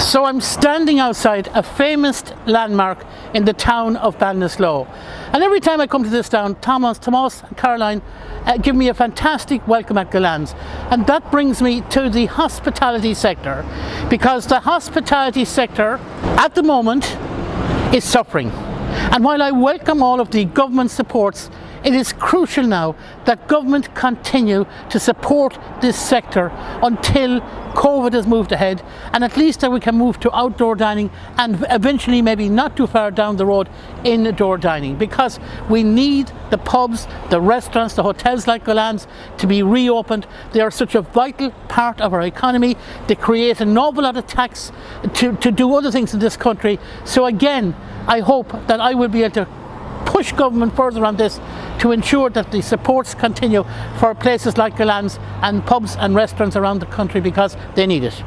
So I'm standing outside a famous landmark in the town of Ballinasloe. And every time I come to this town, Thomas, Thomas and Caroline uh, give me a fantastic welcome at Gillans. And that brings me to the hospitality sector because the hospitality sector at the moment is suffering. And while I welcome all of the government supports it is crucial now that government continue to support this sector until COVID has moved ahead and at least that we can move to outdoor dining and eventually maybe not too far down the road indoor dining because we need the pubs, the restaurants, the hotels like Gillans to be reopened. They are such a vital part of our economy. They create an awful lot of tax to, to do other things in this country. So again, I hope that I will be able to push government further on this to ensure that the supports continue for places like Gillans and pubs and restaurants around the country because they need it.